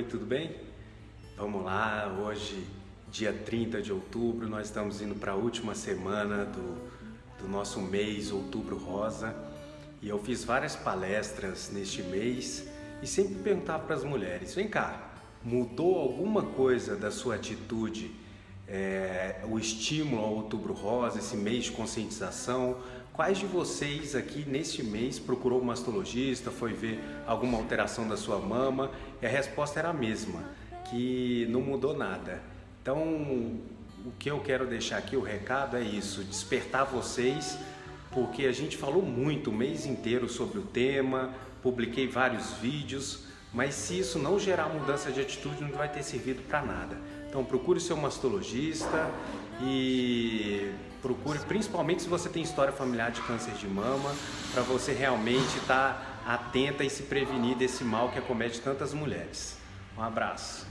Oi, tudo bem? Vamos lá, hoje, dia 30 de outubro, nós estamos indo para a última semana do, do nosso mês Outubro Rosa e eu fiz várias palestras neste mês e sempre perguntava para as mulheres, vem cá, mudou alguma coisa da sua atitude, é, o estímulo ao Outubro Rosa, esse mês de conscientização, Quais de vocês aqui neste mês procurou um mastologista, foi ver alguma alteração da sua mama? E a resposta era a mesma, que não mudou nada. Então, o que eu quero deixar aqui, o recado é isso, despertar vocês, porque a gente falou muito o mês inteiro sobre o tema, publiquei vários vídeos, mas se isso não gerar mudança de atitude, não vai ter servido para nada. Então procure seu mastologista e procure, principalmente se você tem história familiar de câncer de mama, para você realmente estar tá atenta e se prevenir desse mal que acomete tantas mulheres. Um abraço.